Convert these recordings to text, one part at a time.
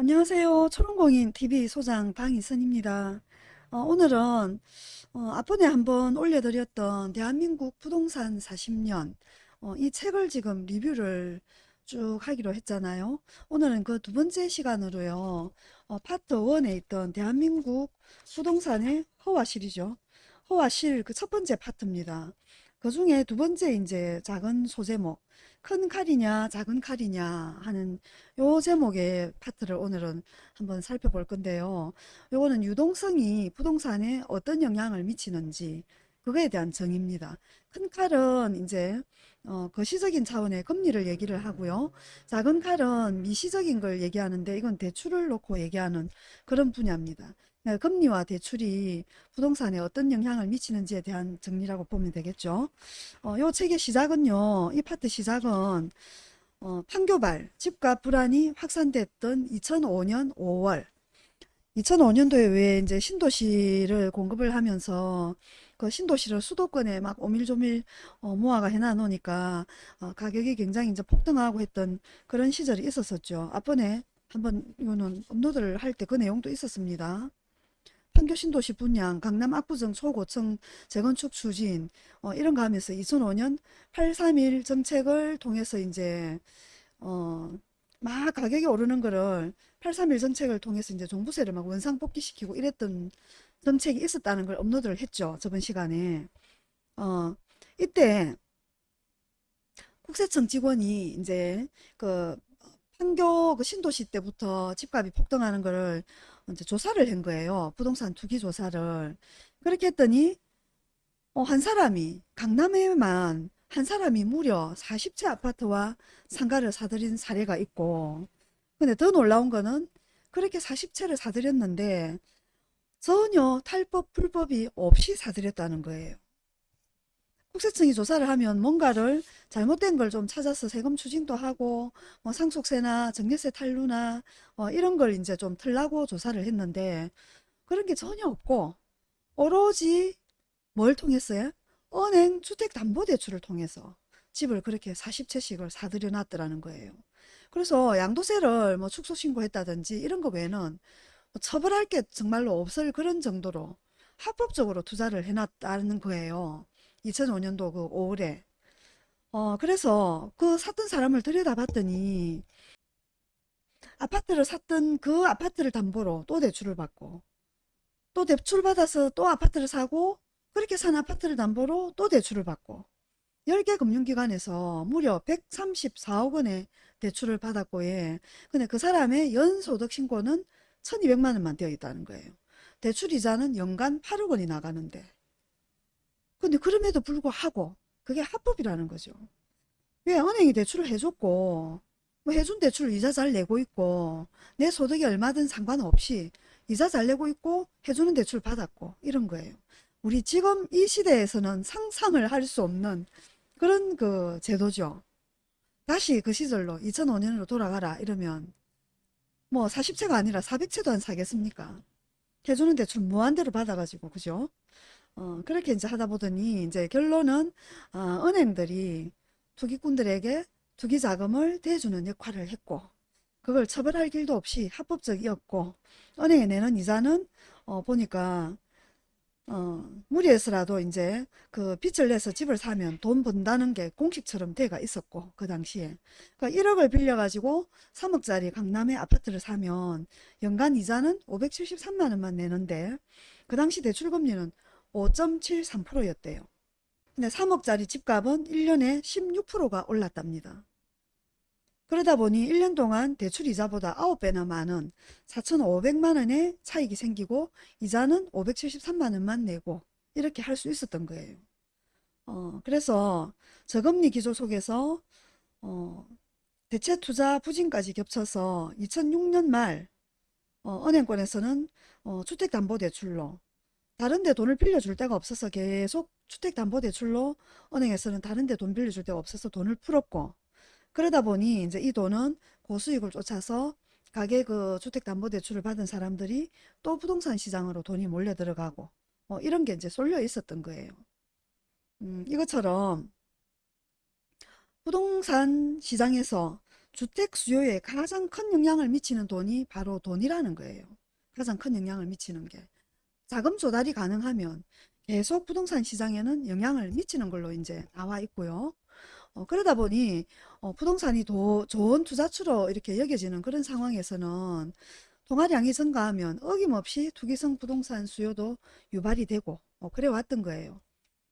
안녕하세요. 초롱공인 TV 소장 방희선입니다. 어, 오늘은 어, 앞번에 한번 올려드렸던 대한민국 부동산 40년 어, 이 책을 지금 리뷰를 쭉 하기로 했잖아요. 오늘은 그 두 번째 시간으로요. 어, 파트 1에 있던 대한민국 부동산의 허와실이죠. 허와실 그 첫 번째 파트입니다. 그 중에 두 번째 이제 작은 소제목 큰 칼이냐 작은 칼이냐 하는 요 제목의 파트를 오늘은 한번 살펴볼 건데요. 요거는 유동성이 부동산에 어떤 영향을 미치는지 그거에 대한 정의입니다. 큰 칼은 이제 어, 거시적인 차원의 금리를 얘기를 하고요. 작은 칼은 미시적인 걸 얘기하는데 이건 대출을 놓고 얘기하는 그런 분야입니다. 네, 금리와 대출이 부동산에 어떤 영향을 미치는지에 대한 정리라고 보면 되겠죠. 어, 요 책의 시작은요. 이 파트 시작은 어, 판교발 집값 불안이 확산됐던 2005년 5월 2005년도에 왜 이제 신도시를 공급을 하면서 그 신도시를 수도권에 막 오밀조밀 어, 모아가 해놔 놓으니까 어, 가격이 굉장히 이제 폭등하고 했던 그런 시절이 있었었죠. 앞번에 한번 이거는 업로드를 할 때 그 내용도 있었습니다. 판교 신도시 분양, 강남 압구정 초고층 재건축 추진 어, 이런 거 하면서 2005년 831 정책을 통해서 이제 어, 막 가격이 오르는 거를 831 정책을 통해서 이제 종부세를 막 원상 복귀시키고 이랬던 정책이 있었다는 걸 업로드를 했죠. 저번 시간에. 어, 이때 국세청 직원이 이제 그 판교 그 신도시 때부터 집값이 폭등하는 거를 이제 조사를 한 거예요. 부동산 투기 조사를. 그렇게 했더니 어, 한 사람이 강남에만 한 사람이 무려 40채 아파트와 상가를 사들인 사례가 있고 근데 더 놀라운 거는 그렇게 40채를 사들였는데 전혀 탈법 불법이 없이 사들였다는 거예요. 국세청이 조사를 하면 뭔가를 잘못된 걸 좀 찾아서 세금 추징도 하고 뭐 상속세나 증여세 탈루나 어, 이런 걸 이제 좀 틀라고 조사를 했는데 그런 게 전혀 없고 오로지 뭘 통했어요? 은행 주택담보대출을 통해서 집을 그렇게 40채씩을 사들여 놨더라는 거예요. 그래서 양도세를 뭐 축소신고했다든지 이런 거 외에는 뭐 처벌할 게 정말로 없을 그런 정도로 합법적으로 투자를 해놨다는 거예요. 2005년도 그 5월에. 어, 그래서 그 샀던 사람을 들여다봤더니 아파트를 샀던 그 아파트를 담보로 또 대출을 받고 또 대출 받아서 또 아파트를 사고 그렇게 산 아파트를 담보로 또 대출을 받고 10개 금융기관에서 무려 134억 원의 대출을 받았고 예. 근데 그 사람의 연소득 신고는 1200만 원만 되어 있다는 거예요. 대출 이자는 연간 8억 원이 나가는데 근데 그럼에도 불구하고 그게 합법이라는 거죠. 왜 은행이 대출을 해줬고 뭐 해준 대출 이자 잘 내고 있고 내 소득이 얼마든 상관없이 이자 잘 내고 있고 해주는 대출 받았고 이런 거예요. 우리 지금 이 시대에서는 상상을 할 수 없는 그런 그 제도죠. 다시 그 시절로 2005년으로 돌아가라 이러면 뭐 40채가 아니라 400채도 안 사겠습니까? 해주는 대출 무한대로 받아가지고 그죠? 어, 그렇게 이제 하다 보더니 이제 결론은 어, 은행들이 투기꾼들에게 투기 자금을 대주는 역할을 했고 그걸 처벌할 길도 없이 합법적이었고 은행에 내는 이자는 어, 보니까 어, 무리해서라도 이제 그 빚을 내서 집을 사면 돈 번다는 게 공식처럼 돼가 있었고 그 당시에. 그러니까 1억을 빌려가지고 3억짜리 강남의 아파트를 사면 연간 이자는 573만 원만 내는데 그 당시 대출금리는 5.73%였대요. 근데 3억짜리 집값은 1년에 16%가 올랐답니다. 그러다 보니 1년 동안 대출 이자보다 9배나 많은 4,500만 원의 차익이 생기고 이자는 573만 원만 내고 이렇게 할 수 있었던 거예요. 어, 그래서 저금리 기조 속에서 어, 대체 투자 부진까지 겹쳐서 2006년 말 어, 은행권에서는 어, 주택담보대출로 다른 데 돈을 빌려줄 데가 없어서 계속 주택담보대출로 은행에서는 다른 데 돈 빌려줄 데가 없어서 돈을 풀었고 그러다 보니 이제 이 돈은 고수익을 쫓아서 가계 그 주택담보대출을 받은 사람들이 또 부동산 시장으로 돈이 몰려 들어가고 뭐 이런 게 이제 쏠려 있었던 거예요. 음, 이것처럼 부동산 시장에서 주택 수요에 가장 큰 영향을 미치는 돈이 바로 돈이라는 거예요. 가장 큰 영향을 미치는 게. 자금 조달이 가능하면 계속 부동산 시장에는 영향을 미치는 걸로 이제 나와 있고요. 어, 그러다 보니 어, 부동산이 더 좋은 투자처로 이렇게 여겨지는 그런 상황에서는 통화량이 증가하면 어김없이 투기성 부동산 수요도 유발이 되고 어, 그래 왔던 거예요.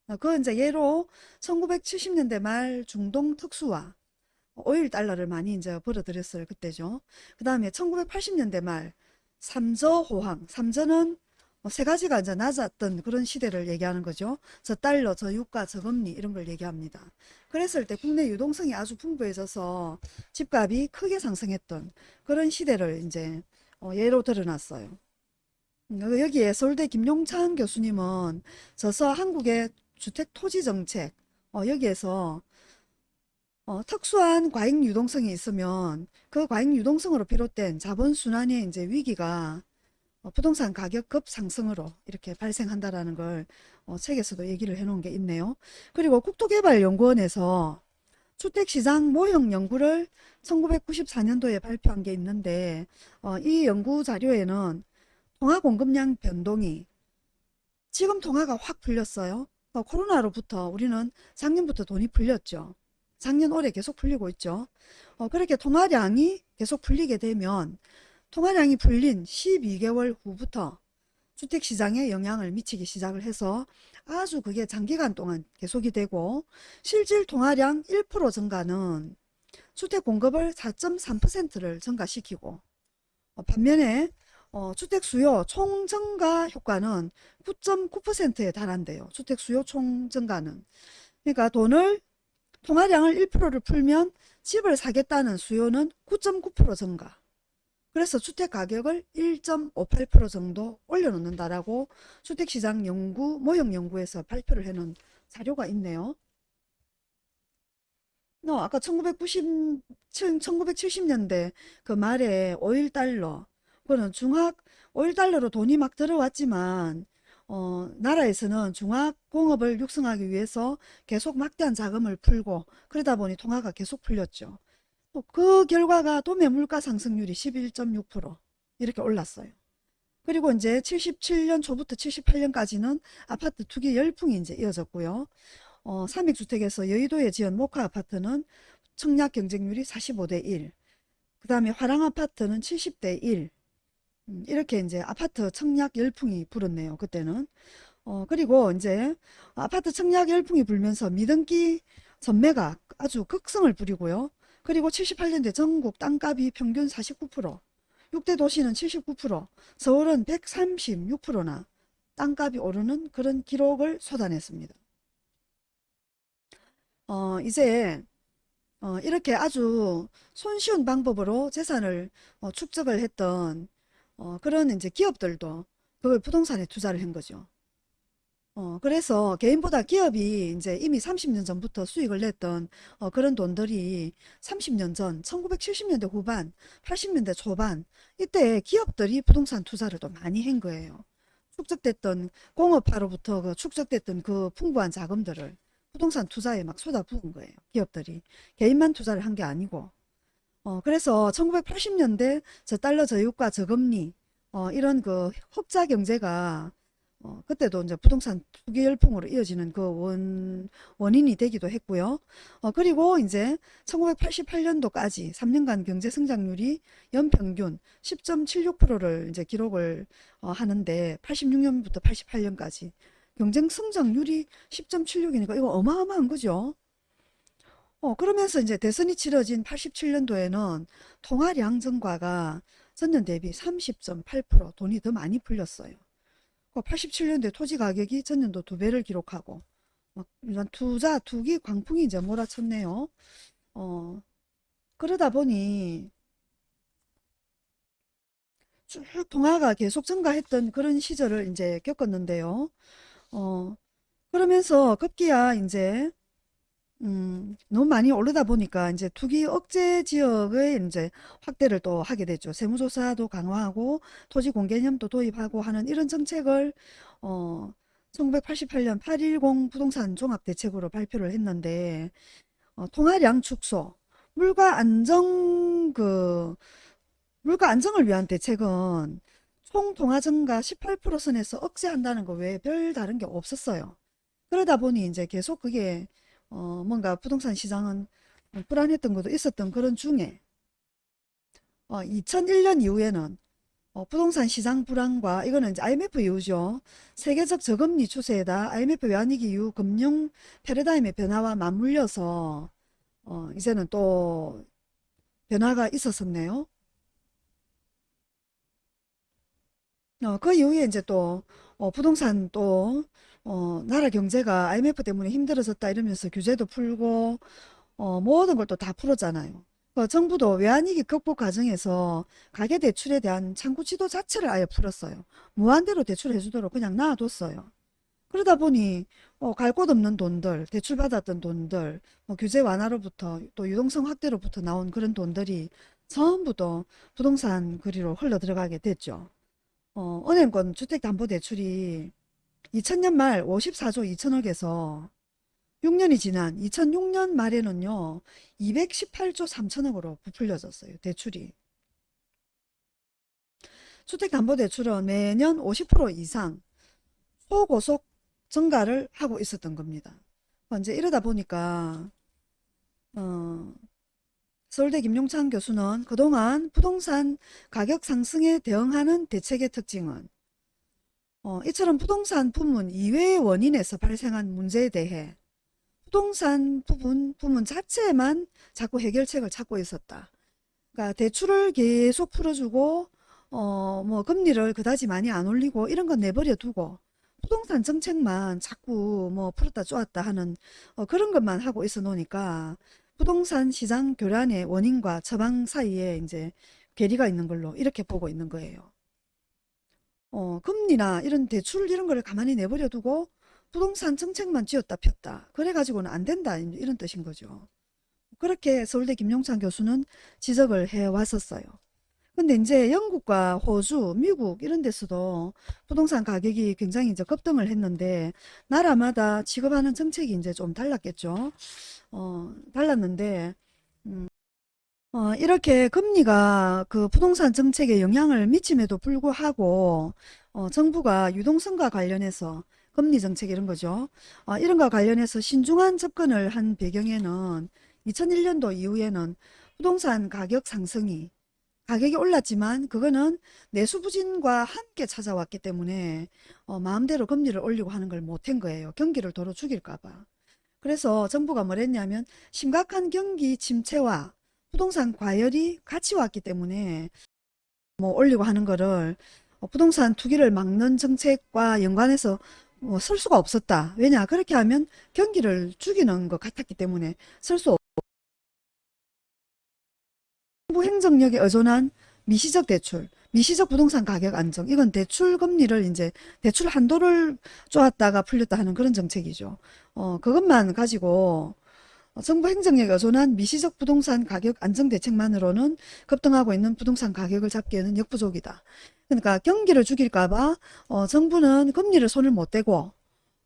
어, 그 이제 예로 1970년대 말 중동 특수화 오일 달러를 많이 이제 벌어들였어요. 그때죠. 그 다음에 1980년대 말 삼저 호황. 삼저는 뭐 세 가지가 이제 낮았던 그런 시대를 얘기하는 거죠. 저 달러, 저 유가, 저 금리 이런 걸 얘기합니다. 그랬을 때 국내 유동성이 아주 풍부해져서 집값이 크게 상승했던 그런 시대를 이제 어, 예로 들어놨어요. 음, 여기에 서울대 김용찬 교수님은 저서 한국의 주택 토지 정책 어, 여기에서 어, 특수한 과잉 유동성이 있으면 그 과잉 유동성으로 비롯된 자본 순환의 이제 위기가 어, 부동산 가격 급상승으로 이렇게 발생한다라는 걸 어, 책에서도 얘기를 해놓은 게 있네요. 그리고 국토개발연구원에서 주택시장 모형 연구를 1994년도에 발표한 게 있는데 어, 이 연구 자료에는 통화 공급량 변동이 지금 통화가 확 풀렸어요. 어, 코로나로부터 우리는 작년부터 돈이 풀렸죠. 작년 올해 계속 풀리고 있죠. 어, 그렇게 통화량이 계속 풀리게 되면 통화량이 풀린 12개월 후부터 주택시장에 영향을 미치기 시작을 해서 아주 그게 장기간 동안 계속이 되고 실질 통화량 1% 증가는 주택 공급을 4.3%를 증가시키고 어, 반면에 어, 주택 수요 총 증가 효과는 9.9%에 달한대요. 주택 수요 총 증가는. 그러니까 돈을 통화량을 1%를 풀면 집을 사겠다는 수요는 9.9% 증가. 그래서 주택 가격을 1.58% 정도 올려놓는다라고 주택시장 연구 모형 연구에서 발표를 해놓은 자료가 있네요. 너 아까 1990, 1970년대 그 말에 5일달러 그거는 중학 5일달러로 돈이 막 들어왔지만 어, 나라에서는 중화공업을 육성하기 위해서 계속 막대한 자금을 풀고 그러다 보니 통화가 계속 풀렸죠. 어, 그 결과가 도매 물가 상승률이 11.6% 이렇게 올랐어요. 그리고 이제 77년 초부터 78년까지는 아파트 투기 열풍이 이제 이어졌고요. 어, 삼익주택에서 여의도에 지은 모카 아파트는 청약 경쟁률이 45대 1. 그 다음에 화랑 아파트는 70대 1. 음, 이렇게 이제 아파트 청약 열풍이 불었네요. 그때는. 어, 그리고 이제 아파트 청약 열풍이 불면서 미등기 전매가 아주 극성을 부리고요. 그리고 78년대 전국 땅값이 평균 49%, 6대 도시는 79%, 서울은 136%나 땅값이 오르는 그런 기록을 쏟아냈습니다. 어, 이제 어, 이렇게 아주 손쉬운 방법으로 재산을 어, 축적을 했던 어, 그런 이제 기업들도 그걸 부동산에 투자를 한 거죠. 어, 그래서 개인보다 기업이 이제 이미 30년 전부터 수익을 냈던 어, 그런 돈들이 30년 전 1970년대 후반 80년대 초반 이때 기업들이 부동산 투자를 또 많이 한 거예요. 축적됐던 공업화로부터 그 축적됐던 그 풍부한 자금들을 부동산 투자에 막 쏟아부은 거예요. 기업들이. 개인만 투자를 한 게 아니고. 어, 그래서 1980년대 저 달러 저유가 저금리 어, 이런 그 흑자 경제가 어, 그때도 이제 부동산 투기 열풍으로 이어지는 그 원, 원인이 되기도 했고요. 어, 그리고 이제 1988년도까지 3년간 경제 성장률이 연평균 10.76%를 이제 기록을 어, 하는데 86년부터 88년까지 경쟁 성장률이 10.76이니까 이거 어마어마한 거죠. 어, 그러면서 이제 대선이 치러진 87년도에는 통화량 증가가 전년 대비 30.8% 돈이 더 많이 풀렸어요. 87년도에 토지 가격이 전년도 두 배를 기록하고 막 이런 투자 투기 광풍이 이제 몰아쳤네요. 어, 그러다 보니 쭉 통화가 계속 증가했던 그런 시절을 이제 겪었는데요. 어, 그러면서 급기야 이제 음, 너무 많이 오르다 보니까 이제 투기 억제 지역의 이제 확대를 또 하게 됐죠. 세무조사도 강화하고 토지 공개념도 도입하고 하는 이런 정책을 어 1988년 8.10 부동산 종합대책으로 발표를 했는데 어, 통화량 축소 물가 안정 그 물가 안정을 위한 대책은 총 통화 증가 18% 선에서 억제한다는 거 외에 별 다른 게 없었어요. 그러다 보니 이제 계속 그게 어 뭔가 부동산 시장은 불안했던 것도 있었던 그런 중에 어 2001년 이후에는 어, 부동산 시장 불안과 이거는 이제 IMF 이후죠. 세계적 저금리 추세에다 IMF 외환위기 이후 금융 패러다임의 변화와 맞물려서 어, 이제는 또 변화가 있었었네요. 어, 그 이후에 이제 또 어, 부동산 또 어, 나라 경제가 IMF 때문에 힘들어졌다 이러면서 규제도 풀고 어, 모든 걸 또 다 풀었잖아요. 그 정부도 외환위기 극복 과정에서 가계대출에 대한 창구 지도 자체를 아예 풀었어요. 무한대로 대출해 주도록 그냥 놔뒀어요. 그러다 보니 어, 갈 곳 없는 돈들, 대출받았던 돈들, 뭐 규제 완화로부터 또 유동성 확대로부터 나온 그런 돈들이 전부 또 부동산 거리로 흘러 들어가게 됐죠. 어, 은행권 주택담보대출이 2000년 말 54조 2천억에서 6년이 지난 2006년 말에는요, 218조 3천억으로 부풀려졌어요. 대출이. 주택담보대출은 매년 50% 이상 소고속 증가를 하고 있었던 겁니다. 이제 이러다 보니까 어, 서울대 김용창 교수는 그동안 부동산 가격 상승에 대응하는 대책의 특징은 어, 이처럼 부동산 부문 이외의 원인에서 발생한 문제에 대해 부동산 부분, 부문 자체에만 자꾸 해결책을 찾고 있었다. 그러니까 대출을 계속 풀어주고 어, 뭐 금리를 그다지 많이 안 올리고 이런 건 내버려 두고 부동산 정책만 자꾸 뭐 풀었다 쪼았다 하는 어, 그런 것만 하고 있어 놓으니까 부동산 시장 교란의 원인과 처방 사이에 이제 괴리가 있는 걸로 이렇게 보고 있는 거예요. 어, 금리나 이런 대출 이런 거를 가만히 내버려 두고 부동산 정책만 쥐었다 폈다. 그래가지고는 안 된다. 이런 뜻인 거죠. 그렇게 서울대 김용찬 교수는 지적을 해 왔었어요. 근데 이제 영국과 호주, 미국 이런 데서도 부동산 가격이 굉장히 이제 급등을 했는데 나라마다 취급하는 정책이 이제 좀 달랐겠죠. 어, 달랐는데 음, 어, 이렇게 금리가 그 부동산 정책에 영향을 미침에도 불구하고 어, 정부가 유동성과 관련해서 금리 정책 이런 거죠. 어, 이런 거 관련해서 신중한 접근을 한 배경에는 2001년도 이후에는 부동산 가격 상승이 가격이 올랐지만 그거는 내수 부진과 함께 찾아왔기 때문에 어, 마음대로 금리를 올리고 하는 걸 못한 거예요. 경기를 도로 죽일까 봐. 그래서 정부가 뭘 했냐면 심각한 경기 침체와 부동산 과열이 같이 왔기 때문에 뭐 올리고 하는 거를 어, 부동산 투기를 막는 정책과 연관해서 뭐 쓸 수가 없었다. 왜냐? 그렇게 하면 경기를 죽이는 것 같았기 때문에 쓸 수 없고 정부 행정력에 의존한 미시적 대출, 미시적 부동산 가격 안정 이건 대출 금리를 이제 대출 한도를 쪼았다가 풀렸다 하는 그런 정책이죠. 어, 그것만 가지고 정부 행정력에 의존한 미시적 부동산 가격 안정 대책만으로는 급등하고 있는 부동산 가격을 잡기에는 역부족이다. 그러니까 경기를 죽일까봐 어, 정부는 금리를 손을 못 대고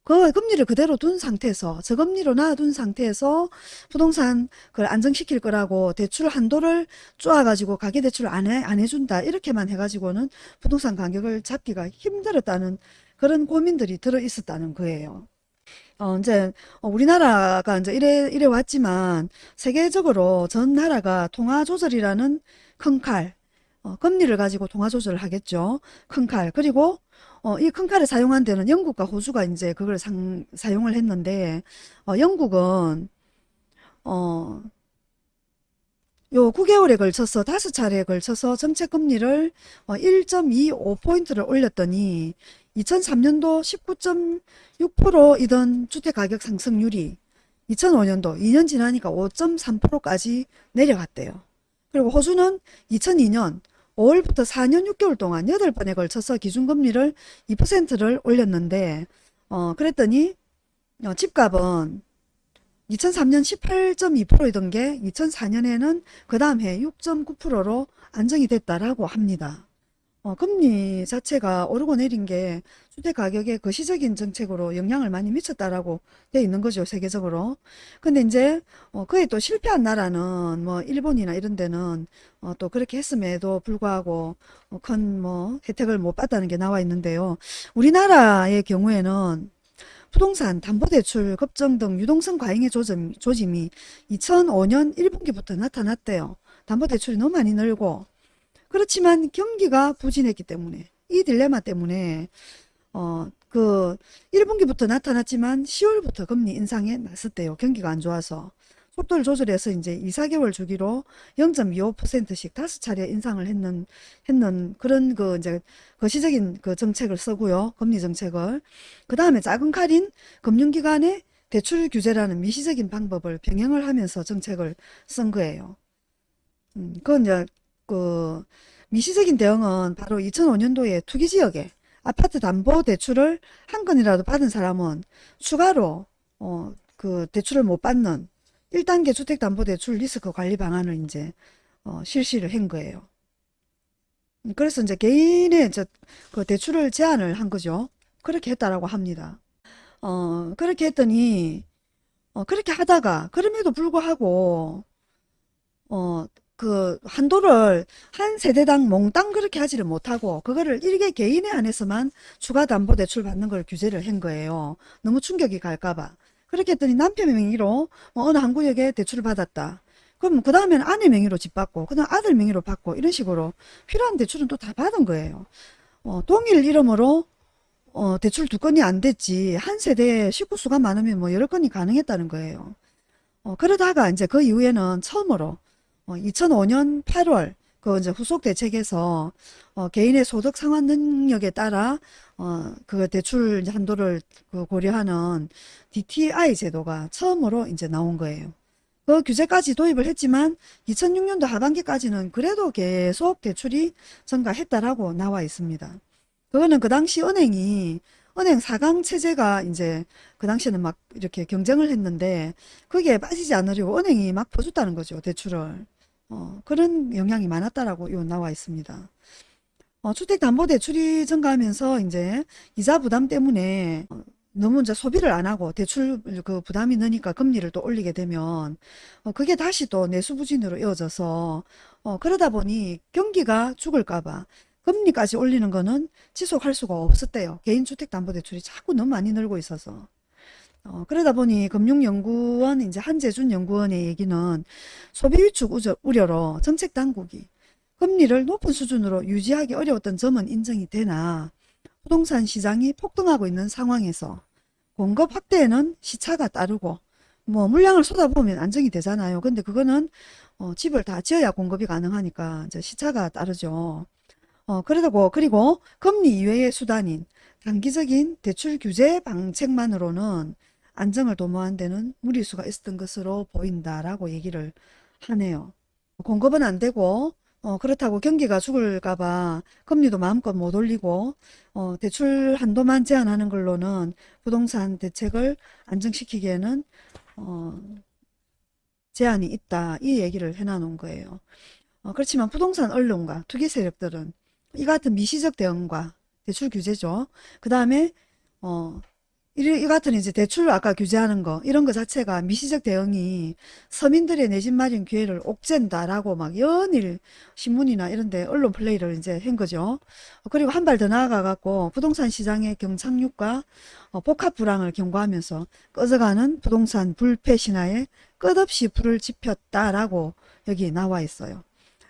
그 금리를 그대로 둔 상태에서 저금리로 놔둔 상태에서 부동산 그걸 안정시킬 거라고 대출 한도를 쪼아가지고 가계대출을 안, 해, 안 해준다 이렇게만 해가지고는 부동산 가격을 잡기가 힘들었다는 그런 고민들이 들어 있었다는 거예요. 어, 이제 우리나라가 이제 이래 이래 왔지만 세계적으로 전 나라가 통화 조절이라는 큰 칼, 어, 금리를 가지고 통화 조절을 하겠죠. 큰 칼. 그리고 어, 이 큰 칼을 사용한 데는 영국과 호주가 이제 그걸 상, 사용을 했는데 어, 영국은 어, 요 9개월에 걸쳐서 다섯 차례에 걸쳐서 정책 금리를 1.25포인트를 어, 올렸더니 2003년도 19.6%이던 주택가격 상승률이 2005년도 2년 지나니까 5.3%까지 내려갔대요. 그리고 호주는 2002년 5월부터 4년 6개월 동안 8번에 걸쳐서 기준금리를 2%를 올렸는데 어 그랬더니 어, 집값은 2003년 18.2%이던 게 2004년에는 그 다음 해 6.9%로 안정이 됐다라고 합니다. 어, 금리 자체가 오르고 내린 게 주택 가격에 거시적인 정책으로 영향을 많이 미쳤다라고 돼 있는 거죠, 세계적으로. 근데 이제 어, 그에 또 실패한 나라는 뭐 일본이나 이런 데는 어, 또 그렇게 했음에도 불구하고 어, 큰뭐 혜택을 못 받다는 게 나와 있는데요. 우리나라의 경우에는 부동산 담보대출 급증 등 유동성 과잉의 조짐, 조짐이 2005년 1분기부터 나타났대요. 담보대출이 너무 많이 늘고 그렇지만 경기가 부진했기 때문에 이 딜레마 때문에 어 그 1분기부터 나타났지만 10월부터 금리 인상에 나섰대요. 경기가 안 좋아서 속도를 조절해서 이제 2, 4개월 주기로 0.25%씩 다섯 차례 인상을 했는 했는 그런 그 이제 거시적인 그 정책을 쓰고요. 금리 정책을. 그 다음에 작은 칼인 금융기관의 대출 규제라는 미시적인 방법을 병행을 하면서 정책을 쓴 거예요. 음, 그건 이제 그 미시적인 대응은 바로 2005년도에 투기 지역에 아파트 담보 대출을 한 건이라도 받은 사람은 추가로 어, 그 대출을 못 받는 1단계 주택담보대출 리스크 관리 방안을 이제 어, 실시를 한 거예요. 그래서 이제 개인의 이제 그 대출을 제한을 한 거죠. 그렇게 했다라고 합니다. 어, 그렇게 했더니 어, 그렇게 하다가 그럼에도 불구하고 어, 그 한도를 한 세대당 몽땅 그렇게 하지를 못하고 그거를 일개 개인에 한해서만 추가 담보 대출 받는 걸 규제를 한 거예요. 너무 충격이 갈까봐. 그렇게 했더니 남편 명의로 뭐 어느 한 구역에 대출을 받았다. 그럼 그 다음에는 아내 명의로 집 받고 그 다음 아들 명의로 받고 이런 식으로 필요한 대출은 또 다 받은 거예요. 어, 동일 이름으로 어, 대출 두 건이 안 됐지 한 세대에 식구 수가 많으면 뭐 여러 건이 가능했다는 거예요. 어, 그러다가 이제 그 이후에는 처음으로 어, 2005년 8월 그 이제 후속 대책에서 어, 개인의 소득 상환 능력에 따라 어, 그 대출 한도를 그 고려하는 DTI 제도가 처음으로 이제 나온 거예요. 그 규제까지 도입을 했지만 2006년도 하반기까지는 그래도 계속 대출이 증가했다라고 나와 있습니다. 그거는 그 당시 은행이 은행 4강 체제가 이제 그 당시에는 막 이렇게 경쟁을 했는데 거기에 빠지지 않으려고 은행이 막 퍼줬다는 거죠. 대출을. 어, 그런 영향이 많았다라고 요 나와 있습니다. 어, 주택담보대출이 증가하면서 이제 이자 부담 때문에 어, 너무 이제 소비를 안 하고 대출 그 부담이 느니까 금리를 또 올리게 되면 어, 그게 다시 또 내수 부진으로 이어져서 어, 그러다 보니 경기가 죽을까 봐 금리까지 올리는 거는 지속할 수가 없었대요. 개인주택담보대출이 자꾸 너무 많이 늘고 있어서. 어, 그러다 보니 금융연구원 이제 한재준 연구원의 얘기는 소비 위축 우려로 정책 당국이 금리를 높은 수준으로 유지하기 어려웠던 점은 인정이 되나 부동산 시장이 폭등하고 있는 상황에서 공급 확대에는 시차가 따르고 뭐 물량을 쏟아보면 안정이 되잖아요. 근데 그거는 어, 집을 다 지어야 공급이 가능하니까 이제 시차가 따르죠. 어, 그러고 그리고 금리 이외의 수단인 단기적인 대출 규제 방책만으로는 안정을 도모한 데는 무리수가 있었던 것으로 보인다라고 얘기를 하네요. 공급은 안 되고 어, 그렇다고 경기가 죽을까봐 금리도 마음껏 못 올리고 어, 대출 한도만 제한하는 걸로는 부동산 대책을 안정시키기에는 어, 제한이 있다 이 얘기를 해놔놓은 거예요. 어, 그렇지만 부동산 언론과 투기 세력들은 이 같은 미시적 대응과 대출 규제죠. 그 다음에 어, 이 같은 이제 대출 아까 규제하는 거 이런 거 자체가 미시적 대응이 서민들의 내 집 마련 기회를 옥죄다라고 막 연일 신문이나 이런 데 언론 플레이를 이제 한 거죠. 그리고 한 발 더 나아가 갖고 부동산 시장의 경착륙과 어, 복합 불황을 경고하면서 꺼져가는 부동산 불패 신화에 끝없이 불을 지폈다라고 여기 나와 있어요.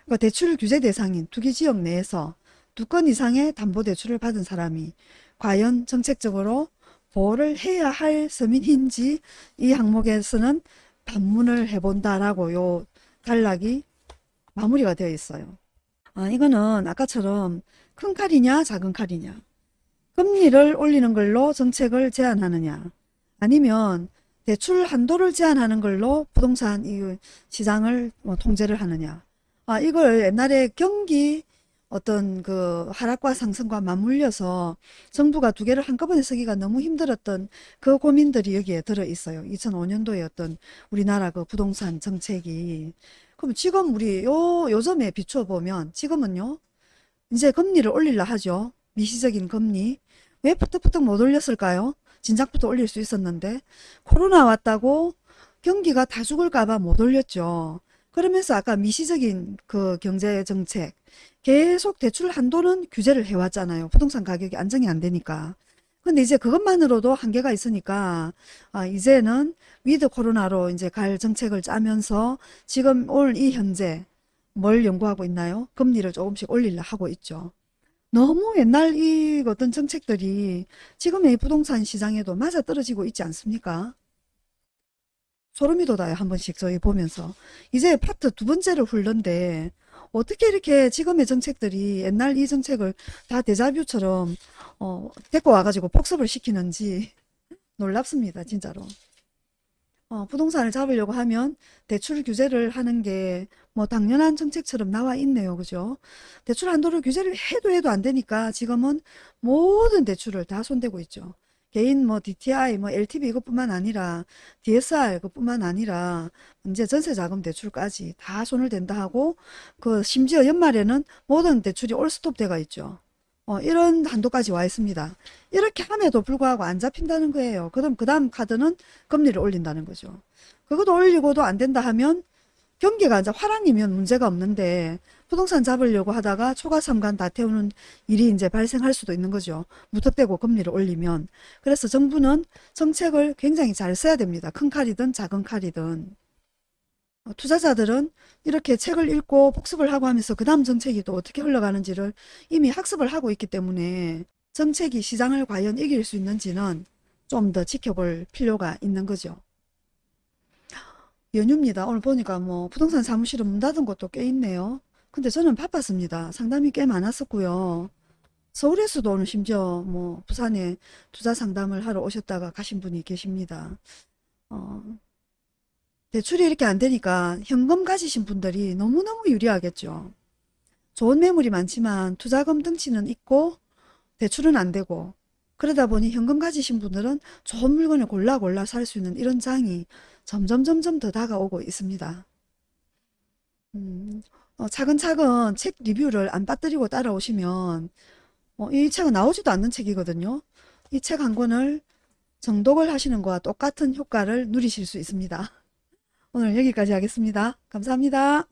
그러니까 대출 규제 대상인 투기 지역 내에서 두 건 이상의 담보대출을 받은 사람이 과연 정책적으로 보호를 해야 할 서민인지 이 항목에서는 반문을 해본다라고 요 단락이 마무리가 되어 있어요. 아, 이거는 아까처럼 큰 칼이냐 작은 칼이냐 금리를 올리는 걸로 정책을 제한하느냐 아니면 대출 한도를 제한하는 걸로 부동산 이 시장을 뭐 통제를 하느냐 아 이걸 옛날에 경기 어떤 그 하락과 상승과 맞물려서 정부가 두 개를 한꺼번에 쓰기가 너무 힘들었던 그 고민들이 여기에 들어 있어요. 2005년도에 어떤 우리나라 그 부동산 정책이. 그럼 지금 우리 요, 요점에 비추어 보면 지금은요. 이제 금리를 올리려 하죠. 미시적인 금리. 왜 푸떡푸떡 못 올렸을까요? 진작부터 올릴 수 있었는데 코로나 왔다고 경기가 다 죽을까봐 못 올렸죠. 그러면서 아까 미시적인 그 경제 정책 계속 대출 한도는 규제를 해왔잖아요. 부동산 가격이 안정이 안 되니까. 근데 이제 그것만으로도 한계가 있으니까 아, 이제는 위드 코로나로 이제 갈 정책을 짜면서 지금 우리 현재 뭘 연구하고 있나요? 금리를 조금씩 올리려 하고 있죠. 너무 옛날 이 어떤 정책들이 지금의 부동산 시장에도 맞아떨어지고 있지 않습니까? 소름이 돋아요. 한 번씩 저희 보면서. 이제 파트 두 번째를 훑는데 어떻게 이렇게 지금의 정책들이 옛날 이 정책을 다 데자뷰처럼 어, 데리고 와가지고 복습을 시키는지 놀랍습니다. 진짜로. 어, 부동산을 잡으려고 하면 대출 규제를 하는 게 뭐 당연한 정책처럼 나와 있네요. 그죠? 대출 한도를 규제를 해도 해도 안 되니까 지금은 모든 대출을 다 손대고 있죠. 개인 뭐 DTI, 뭐 LTV 이것뿐만 아니라 DSR 그뿐만 아니라 이제 전세자금 대출까지 다 손을 댄다 하고 그 심지어 연말에는 모든 대출이 올스톱 돼가 있죠. 어, 이런 한도까지 와 있습니다. 이렇게 함에도 불구하고 안 잡힌다는 거예요. 그럼 그 다음 카드는 금리를 올린다는 거죠. 그것도 올리고도 안 된다 하면 경기가 이제 화랑이면 문제가 없는데 부동산 잡으려고 하다가 초과 삼간 다 태우는 일이 이제 발생할 수도 있는 거죠. 무턱대고 금리를 올리면. 그래서 정부는 정책을 굉장히 잘 써야 됩니다. 큰 칼이든 작은 칼이든. 어, 투자자들은 이렇게 책을 읽고 복습을 하고 하면서 그 다음 정책이 또 어떻게 흘러가는지를 이미 학습을 하고 있기 때문에 정책이 시장을 과연 이길 수 있는지는 좀 더 지켜볼 필요가 있는 거죠. 연휴입니다. 오늘 보니까 뭐 부동산 사무실은 문 닫은 곳도 꽤 있네요. 근데 저는 바빴습니다. 상담이 꽤 많았었고요. 서울에서도 오늘 심지어 뭐 부산에 투자 상담을 하러 오셨다가 가신 분이 계십니다. 어, 대출이 이렇게 안 되니까 현금 가지신 분들이 너무너무 유리하겠죠. 좋은 매물이 많지만 투자금 등치는 있고 대출은 안 되고 그러다 보니 현금 가지신 분들은 좋은 물건을 골라 골라 살 수 있는 이런 장이 점점 점점 더 다가오고 있습니다. 음, 어, 차근차근 책 리뷰를 안 빠뜨리고 따라오시면 어, 이 책은 나오지도 않는 책이거든요. 이 책 한 권을 정독을 하시는 것과 똑같은 효과를 누리실 수 있습니다. 오늘 여기까지 하겠습니다. 감사합니다.